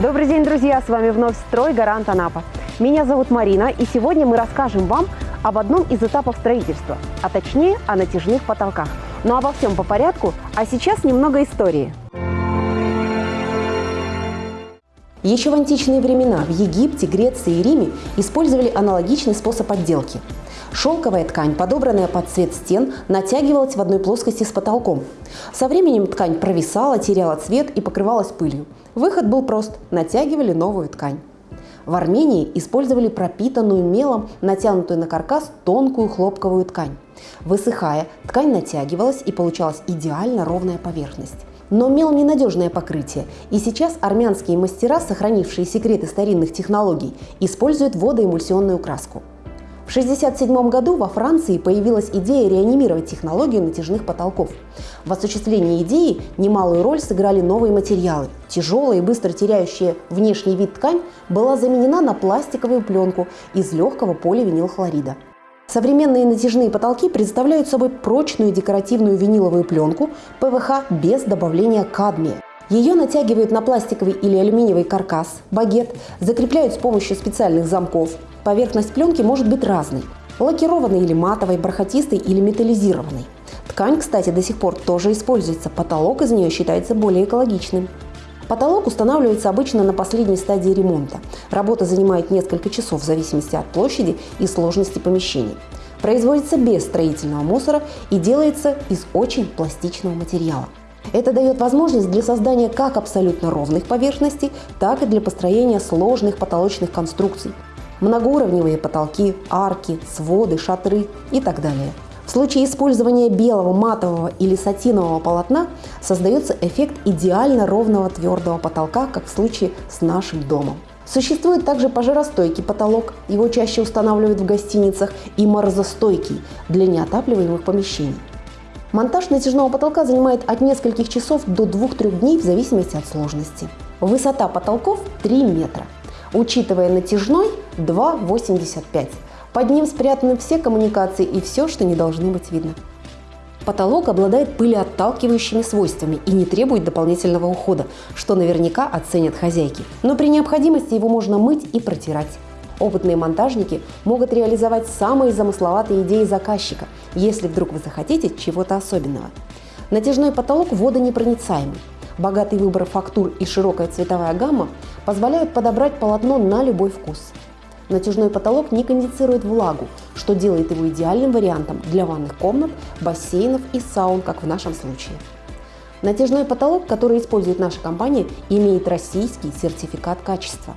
Добрый день, друзья! С вами вновь «Строй Гарант Анапа». Меня зовут Марина, и сегодня мы расскажем вам об одном из этапов строительства, а точнее о натяжных потолках. Но обо всем по порядку, а сейчас немного истории. Еще в античные времена в Египте, Греции и Риме использовали аналогичный способ отделки. Шелковая ткань, подобранная под цвет стен, натягивалась в одной плоскости с потолком. Со временем ткань провисала, теряла цвет и покрывалась пылью. Выход был прост – натягивали новую ткань. В Армении использовали пропитанную мелом, натянутую на каркас тонкую хлопковую ткань. Высыхая, ткань натягивалась и получалась идеально ровная поверхность. Но мел – ненадежное покрытие, и сейчас армянские мастера, сохранившие секреты старинных технологий, используют водоэмульсионную краску. В 1967 году во Франции появилась идея реанимировать технологию натяжных потолков. В осуществлении идеи немалую роль сыграли новые материалы. Тяжелая и быстро теряющая внешний вид ткань была заменена на пластиковую пленку из легкого поливинилхлорида. Современные натяжные потолки представляют собой прочную декоративную виниловую пленку ПВХ без добавления кадмия. Ее натягивают на пластиковый или алюминиевый каркас, багет, закрепляют с помощью специальных замков. Поверхность пленки может быть разной – лакированной или матовой, бархатистой или металлизированной. Ткань, кстати, до сих пор тоже используется, потолок из нее считается более экологичным. Потолок устанавливается обычно на последней стадии ремонта. Работа занимает несколько часов в зависимости от площади и сложности помещений. Производится без строительного мусора и делается из очень пластичного материала. Это дает возможность для создания как абсолютно ровных поверхностей, так и для построения сложных потолочных конструкций. Многоуровневые потолки, арки, своды, шатры и так далее. В случае использования белого, матового или сатинового полотна создается эффект идеально ровного твердого потолка, как в случае с нашим домом. Существует также пожаростойкий потолок, его чаще устанавливают в гостиницах, и морозостойкий для неотапливаемых помещений. Монтаж натяжного потолка занимает от нескольких часов до 2-3 дней в зависимости от сложности. Высота потолков 3 метра. Учитывая натяжной 2,85. Под ним спрятаны все коммуникации и все, что не должно быть видно. Потолок обладает пылеотталкивающими свойствами и не требует дополнительного ухода, что наверняка оценят хозяйки. Но при необходимости его можно мыть и протирать. Опытные монтажники могут реализовать самые замысловатые идеи заказчика, если вдруг вы захотите чего-то особенного. Натяжной потолок водонепроницаемый. Богатый выбор фактур и широкая цветовая гамма позволяют подобрать полотно на любой вкус. Натяжной потолок не конденсирует влагу, что делает его идеальным вариантом для ванных комнат, бассейнов и саун, как в нашем случае. Натяжной потолок, который использует наша компания, имеет российский сертификат качества.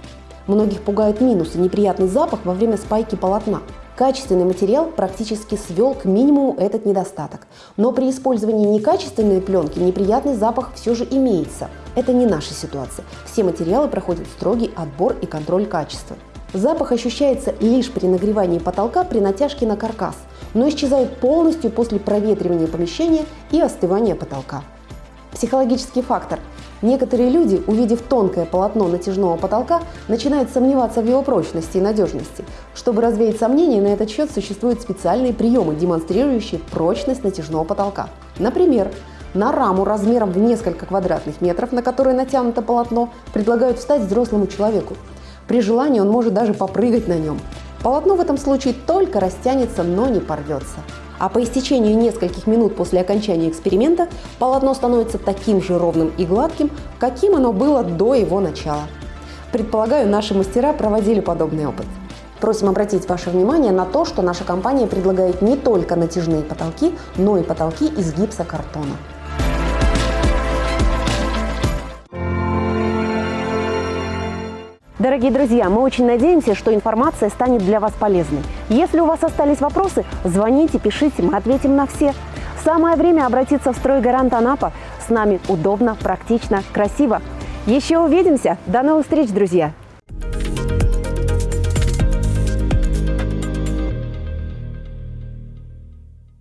Многих пугает минус и неприятный запах во время спайки полотна. Качественный материал практически свел к минимуму этот недостаток. Но при использовании некачественной пленки неприятный запах все же имеется. Это не наша ситуация. Все материалы проходят строгий отбор и контроль качества. Запах ощущается лишь при нагревании потолка при натяжке на каркас, но исчезает полностью после проветривания помещения и остывания потолка. Психологический фактор – Некоторые люди, увидев тонкое полотно натяжного потолка, начинают сомневаться в его прочности и надежности. Чтобы развеять сомнения на этот счет, существуют специальные приемы, демонстрирующие прочность натяжного потолка. Например, на раму размером в несколько квадратных метров, на которой натянуто полотно, предлагают встать взрослому человеку. При желании он может даже попрыгать на нем. Полотно в этом случае только растянется, но не порвется а по истечению нескольких минут после окончания эксперимента полотно становится таким же ровным и гладким, каким оно было до его начала. Предполагаю, наши мастера проводили подобный опыт. Просим обратить ваше внимание на то, что наша компания предлагает не только натяжные потолки, но и потолки из гипсокартона. Дорогие друзья, мы очень надеемся, что информация станет для вас полезной. Если у вас остались вопросы, звоните, пишите, мы ответим на все. Самое время обратиться в «Стройгарант Анапа». С нами удобно, практично, красиво. Еще увидимся. До новых встреч, друзья!